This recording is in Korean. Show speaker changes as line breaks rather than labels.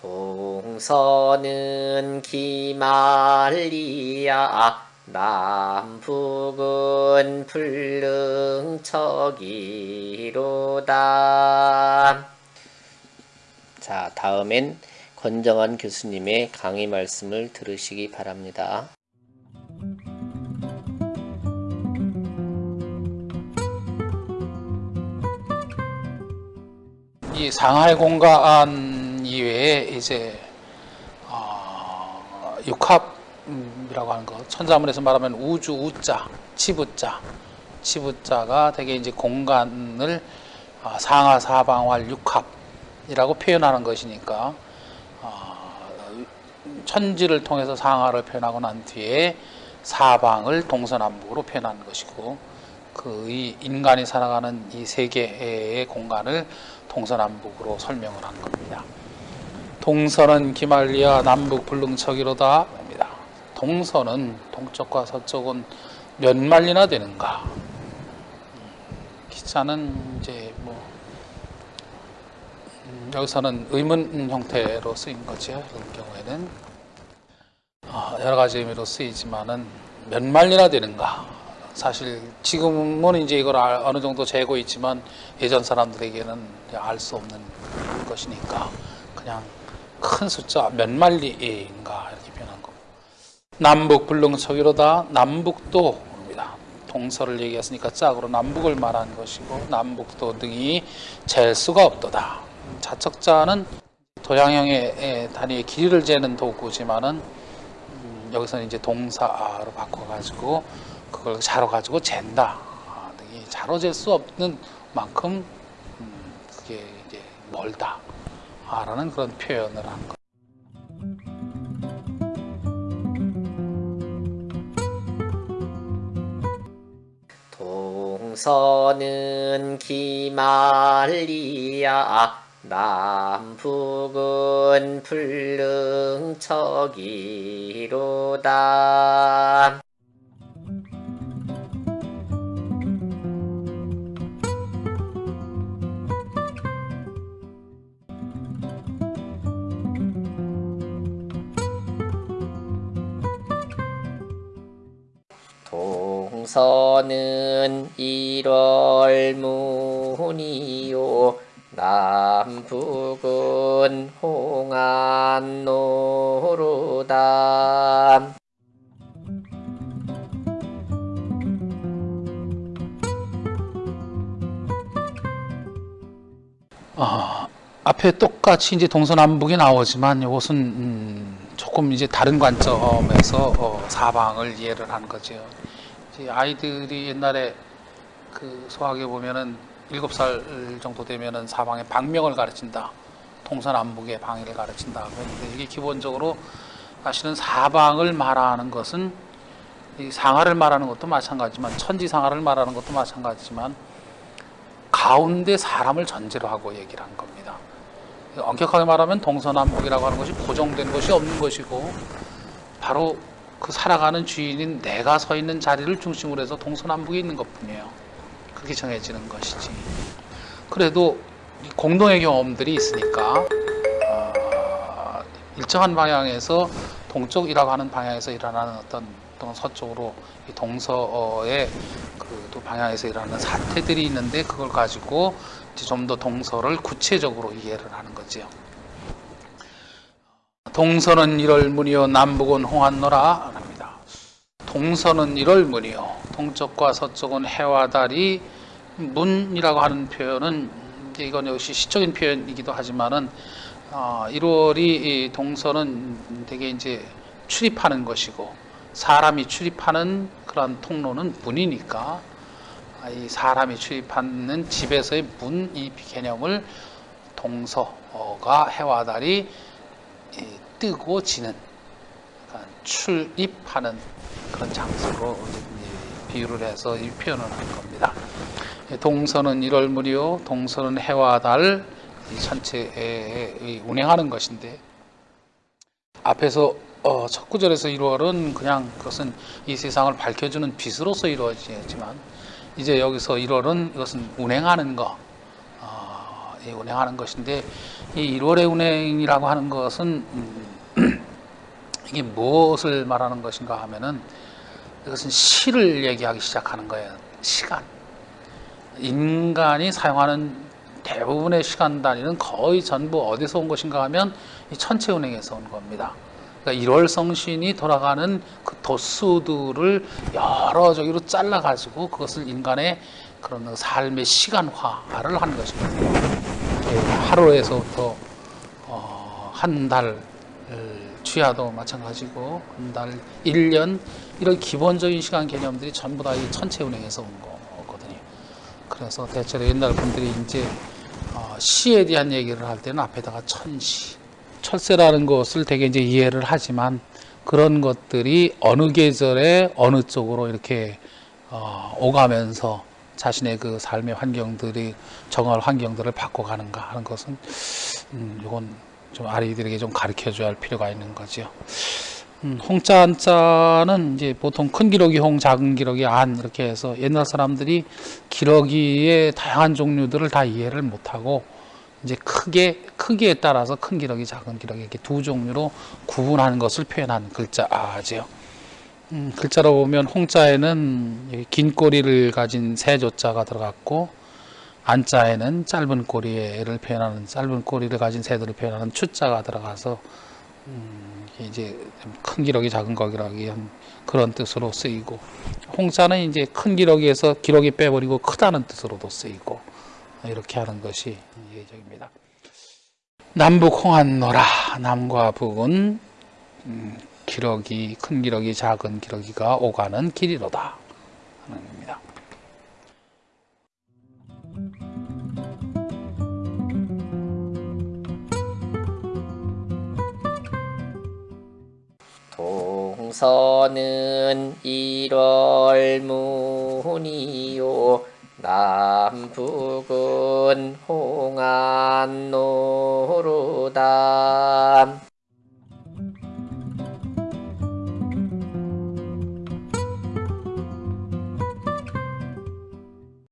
동서는 기말리야 남북은 불능척이로다. 자, 다음엔 권정환 교수님의 강의 말씀을 들으시기 바랍니다.
이 상하이 공 간 이외에 이제 어, 육합이라고 하는 거 천자문에서 말하면 우주 우자 치부자 치부자가 되게 이제 공간을 어, 상하 사방활 육합이라고 표현하는 것이니까 어, 천지를 통해서 상하를 표현하고 난 뒤에 사방을 동서남북으로 표현하는 것이고 그이 인간이 살아가는 이 세계의 공간을 동서남북으로 설명을 한 겁니다. 동서는 기말리아 남북 불능척이로다 입니다. 동서는 동쪽과 서쪽은 몇 마리나 되는가? 기자는 이제 뭐 음, 여기서는 의문 형태로 쓰인 거죠. 이런 경우에는 어, 여러 가지 의미로 쓰이지만은 몇 마리나 되는가? 사실 지금은 이제 이걸 어느 정도 재고 있지만 예전 사람들에게는 알 수 없는 것이니까 그냥 큰 숫자 몇 마리인가 이렇게 표현한 거. 남북 불능척이로다 남북도입니다. 동서를 얘기했으니까 짝으로 남북을 말한 것이고 남북도 등이 잴 수가 없도다. 자척자는 도량형의 단위의 길이를 재는 도구지만은 음, 여기서는 이제 동사로 바꿔가지고 그걸 자로 가지고 잰다. 아, 자로 잴 수 없는 만큼 음, 그게 이제 멀다. 아, 라는 그런 표현을 한 거.
동서는 기말리야 남북은 불능척이로다. 동서는 1월 문이요 남북은 홍안노로다
어, 앞에 똑같이 이제 동서남북이 나오지만 이것은 음, 조금 이제 다른 관점에서 어, 사방을 이해를 한 거죠. 아이들이 옛날에 그 소학에 보면은 일곱 살 정도 되면은 사방에 방명을 가르친다. 동서남북의 방위를 가르친다. 그런데 이게 기본적으로 사실은 사방을 말하는 것은 이 상하를 말하는 것도 마찬가지지만 천지상하를 말하는 것도 마찬가지지만 가운데 사람을 전제로 하고 얘기를 한 겁니다. 엄격하게 말하면 동서남북이라고 하는 것이 고정된 것이 없는 것이고 바로 그 살아가는 주인인 내가 서 있는 자리를 중심으로 해서 동서남북이 있는 것뿐이에요. 그렇게 정해지는 것이지. 그래도 공동의 경험들이 있으니까 어, 일정한 방향에서 동쪽이라고 하는 방향에서 일어나는 어떤 또는 서쪽으로 동서의 그 또 방향에서 일어나는 사태들이 있는데 그걸 가지고 좀 더 동서를 구체적으로 이해를 하는 거지요. 동서는 1월 문이요 남북은 홍한노라 합니다. 동서는 1월 문이요 동쪽과 서쪽은 해와 달이 문이라고 하는 표현은 이건 역시 시적인 표현이기도 하지만은 어, 1월이 동서는 되게 이제 출입하는 것이고 사람이 출입하는 그런 통로는 문이니까 이 사람이 출입하는 집에서의 문 이 개념을 동서가 해와 달이 뜨고 지는 그러니까 출입하는 그런 장소로 비유를 해서 이 표현을 한 겁니다. 동서는 1월 무리요, 동서는 해와 달 전체에 운행하는 것인데 앞에서 어, 첫 구절에서 1월은 그냥 그것은 이 세상을 밝혀주는 빛으로서 이루어지지만 이제 여기서 1월은 이것은 운행하는 거, 어, 예, 운행하는 것인데 이 1월의 운행이라고 하는 것은 음, 이게 무엇을 말하는 것인가 하면은 이것은 시를 얘기하기 시작하는 거예요. 시간. 인간이 사용하는 대부분의 시간 단위는 거의 전부 어디서 온 것인가 하면 이 천체 운행에서 온 겁니다. 그러니까 1월 성신이 돌아가는 그 도수들을 여러 저기로 잘라 가지고 그것을 인간의 그런 삶의 시간화를 하는. 이렇게 하루에서부터 어, 한 달, 취하도 마찬가지고 한 달, 1년 이런 기본적인 시간 개념들이 전부 다 이 천체 운행에서 온 거거든요. 그래서 대체로 옛날 분들이 이제 어, 시에 대한 얘기를 할 때는 앞에다가 천시, 철새라는 것을 되게 이제 이해를 하지만 그런 것들이 어느 계절에 어느 쪽으로 이렇게 어, 오가면서 자신의 그 삶의 환경들이 정할 환경들을 바꿔가는가 하는 것은 음, 이건 좀 아이들에게 좀 가르쳐 줘야 할 필요가 있는 거죠. 음, 홍자 한자는 이제 보통 큰 기러기 홍, 작은 기러기 안 이렇게 해서 옛날 사람들이 기러기의 다양한 종류들을 다 이해를 못하고 이제 크게 크기에 따라서 큰 기러기, 작은 기러기 이렇게 두 종류로 구분하는 것을 표현한 글자죠. 음, 글자로 보면 홍자에는 이긴 꼬리를 가진 새 조자가 들어갔고 안자에는 짧은 꼬리를 표현하는 짧은 꼬리를 가진 새들을 표현하는 추자가 들어가서 음, 이제 좀큰 기러기 작은 거기라기 한 그런 뜻으로 쓰이고 홍자는 이제 큰 기러기에서 기러기 빼버리고 크다는 뜻으로도 쓰이고 이렇게 하는 것이 예적입니다. 남북 홍한노라 남과 북은 음, 기러기 큰 기러기 작은 기러기가 오가는 길이로다 하는 겁니다.
성서는 일월문이요. 남북은 홍안노루다